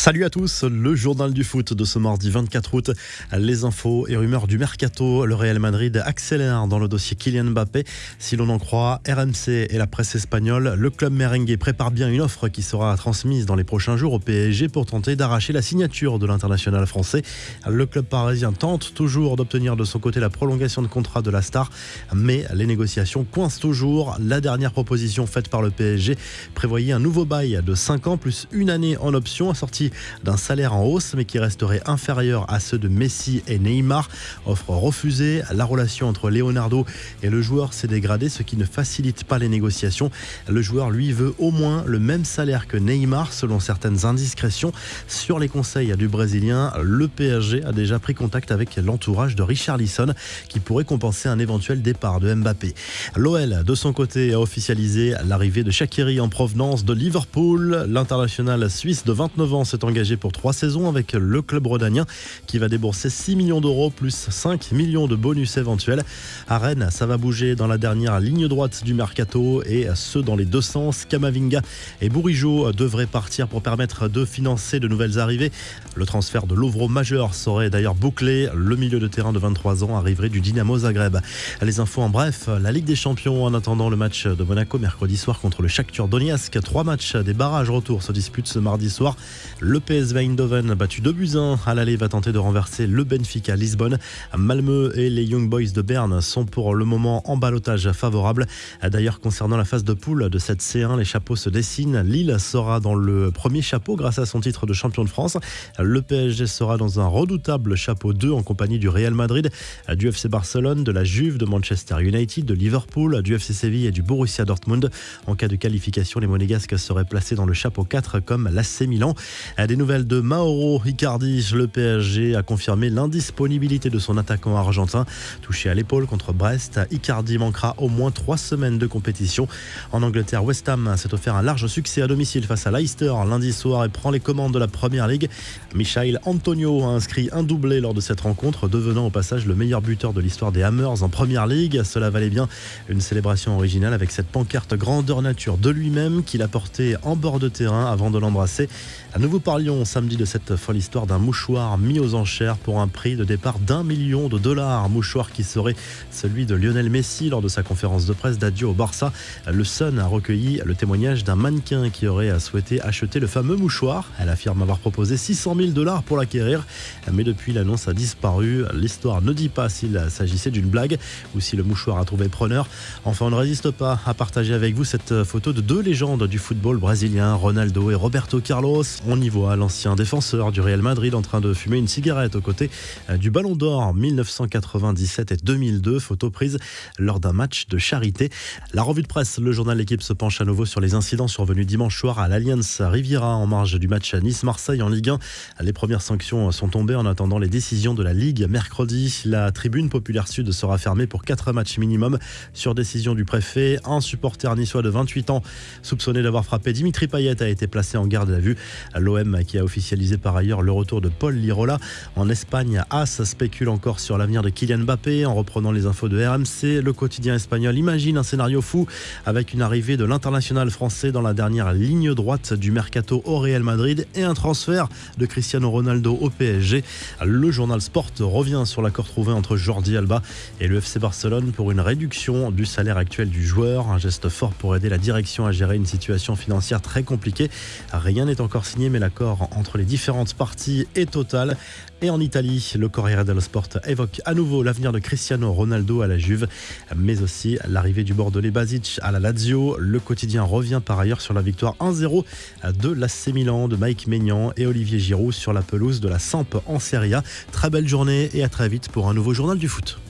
Salut à tous, le journal du foot de ce mardi 24 août. Les infos et rumeurs du mercato. Le Real Madrid accélère dans le dossier Kylian Mbappé. Si l'on en croit RMC et la presse espagnole, le club merengue prépare bien une offre qui sera transmise dans les prochains jours au PSG pour tenter d'arracher la signature de l'international français. Le club parisien tente toujours d'obtenir de son côté la prolongation de contrat de la star, mais les négociations coincent toujours. La dernière proposition faite par le PSG prévoyait un nouveau bail de 5 ans plus une année en option d'un salaire en hausse, mais qui resterait inférieur à ceux de Messi et Neymar. Offre refusée, la relation entre Leonardo et le joueur s'est dégradée, ce qui ne facilite pas les négociations. Le joueur, lui, veut au moins le même salaire que Neymar, selon certaines indiscrétions. Sur les conseils du Brésilien, le PSG a déjà pris contact avec l'entourage de Richard Lisson, qui pourrait compenser un éventuel départ de Mbappé. L'OL, de son côté, a officialisé l'arrivée de Shakiri en provenance de Liverpool. L'international suisse de 29 ans s'est engagé pour trois saisons avec le club rodanien qui va débourser 6 millions d'euros plus 5 millions de bonus éventuels. À Rennes, ça va bouger dans la dernière ligne droite du mercato et ce dans les deux sens. Kamavinga et Bourigeau devraient partir pour permettre de financer de nouvelles arrivées. Le transfert de Lovro majeur serait d'ailleurs bouclé. Le milieu de terrain de 23 ans arriverait du Dynamo Zagreb. Les infos en bref, la Ligue des Champions en attendant le match de Monaco mercredi soir contre le Shakhtar Donetsk. Trois matchs des barrages retour se disputent ce mardi soir. PSV Eindhoven, battu 2 buts 1 à l'aller, va tenter de renverser le Benfica Lisbonne. Malmö et les Young Boys de Berne sont pour le moment en balotage favorable. D'ailleurs, concernant la phase de poule de cette C1, les chapeaux se dessinent. Lille sera dans le premier chapeau grâce à son titre de champion de France. Le PSG sera dans un redoutable chapeau 2 en compagnie du Real Madrid, du FC Barcelone, de la Juve, de Manchester United, de Liverpool, du FC Séville et du Borussia Dortmund. En cas de qualification, les Monégasques seraient placés dans le chapeau 4 comme l'AC Milan. Des nouvelles de Mauro Icardi. Le PSG a confirmé l'indisponibilité de son attaquant argentin. Touché à l'épaule contre Brest, Icardi manquera au moins trois semaines de compétition. En Angleterre, West Ham s'est offert un large succès à domicile face à Leicester lundi soir et prend les commandes de la Première Ligue. Michael Antonio a inscrit un doublé lors de cette rencontre, devenant au passage le meilleur buteur de l'histoire des Hammers en Première Ligue. Cela valait bien une célébration originale avec cette pancarte grandeur nature de lui-même qu'il a portée en bord de terrain avant de l'embrasser. Nouveau parlions samedi de cette folle histoire d'un mouchoir mis aux enchères pour un prix de départ d'un million de dollars. Mouchoir qui serait celui de Lionel Messi lors de sa conférence de presse d'adieu au Barça. Le Sun a recueilli le témoignage d'un mannequin qui aurait souhaité acheter le fameux mouchoir. Elle affirme avoir proposé 600 000 dollars pour l'acquérir, mais depuis l'annonce a disparu. L'histoire ne dit pas s'il s'agissait d'une blague ou si le mouchoir a trouvé preneur. Enfin, on ne résiste pas à partager avec vous cette photo de deux légendes du football brésilien, Ronaldo et Roberto Carlos. On y voit l'ancien défenseur du Real Madrid en train de fumer une cigarette aux côtés du Ballon d'Or 1997 et 2002, photo prise lors d'un match de charité. La revue de presse, le journal L'équipe se penche à nouveau sur les incidents survenus dimanche soir à l'Alliance Riviera en marge du match Nice-Marseille en Ligue 1. Les premières sanctions sont tombées en attendant les décisions de la Ligue. Mercredi, la tribune populaire sud sera fermée pour 4 matchs minimum sur décision du préfet. Un supporter niçois de 28 ans soupçonné d'avoir frappé Dimitri Payet a été placé en garde à vue. L'OM qui a officialisé par ailleurs le retour de Paul Lirola. En Espagne, As spécule encore sur l'avenir de Kylian Mbappé en reprenant les infos de RMC. Le quotidien espagnol imagine un scénario fou avec une arrivée de l'international français dans la dernière ligne droite du mercato au Real Madrid et un transfert de Cristiano Ronaldo au PSG. Le journal Sport revient sur l'accord trouvé entre Jordi Alba et le FC Barcelone pour une réduction du salaire actuel du joueur. Un geste fort pour aider la direction à gérer une situation financière très compliquée. Rien n'est encore signé mais entre les différentes parties est total. Et en Italie, le Corriere dello Sport évoque à nouveau l'avenir de Cristiano Ronaldo à la Juve, mais aussi l'arrivée du Bordelais Basic à la Lazio. Le quotidien revient par ailleurs sur la victoire 1-0 de l'AC Milan de Mike Maignan et Olivier Giroud sur la pelouse de la Samp en Serie A. Très belle journée et à très vite pour un nouveau journal du foot.